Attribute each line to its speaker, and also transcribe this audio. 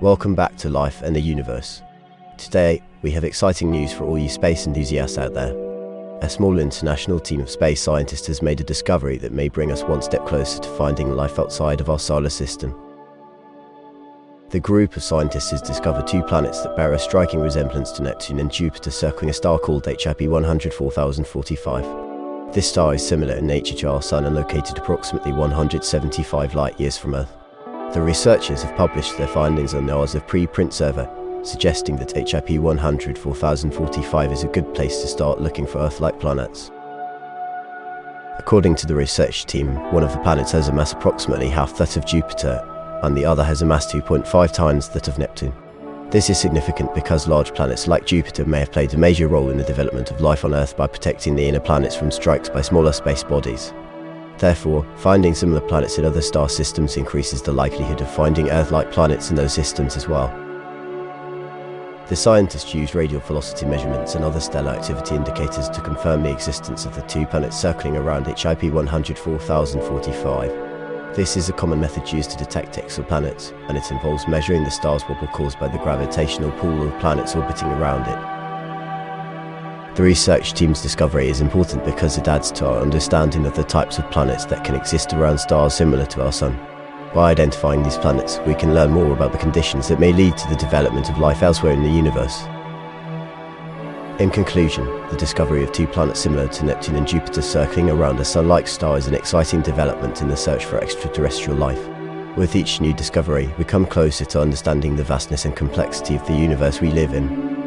Speaker 1: Welcome back to Life and the Universe. Today, we have exciting news for all you space enthusiasts out there. A small international team of space scientists has made a discovery that may bring us one step closer to finding life outside of our solar system. The group of scientists has discovered two planets that bear a striking resemblance to Neptune and Jupiter circling a star called HIP 100 4045. This star is similar in nature to our Sun and located approximately 175 light years from Earth. The researchers have published their findings on the NOAA's preprint server, suggesting that HIP 100 4045 is a good place to start looking for Earth-like planets. According to the research team, one of the planets has a mass approximately half that of Jupiter and the other has a mass 2.5 times that of Neptune. This is significant because large planets like Jupiter may have played a major role in the development of life on Earth by protecting the inner planets from strikes by smaller space bodies. Therefore, finding similar planets in other star systems increases the likelihood of finding Earth-like planets in those systems as well. The scientists used radial velocity measurements and other stellar activity indicators to confirm the existence of the two planets circling around HIP 100 4045 this is a common method used to detect exoplanets, and it involves measuring the star's wobble caused by the gravitational pull of planets orbiting around it. The research team's discovery is important because it adds to our understanding of the types of planets that can exist around stars similar to our Sun. By identifying these planets, we can learn more about the conditions that may lead to the development of life elsewhere in the universe. In conclusion, the discovery of two planets similar to Neptune and Jupiter circling around a Sun-like star is an exciting development in the search for extraterrestrial life. With each new discovery, we come closer to understanding the vastness and complexity of the universe we live in.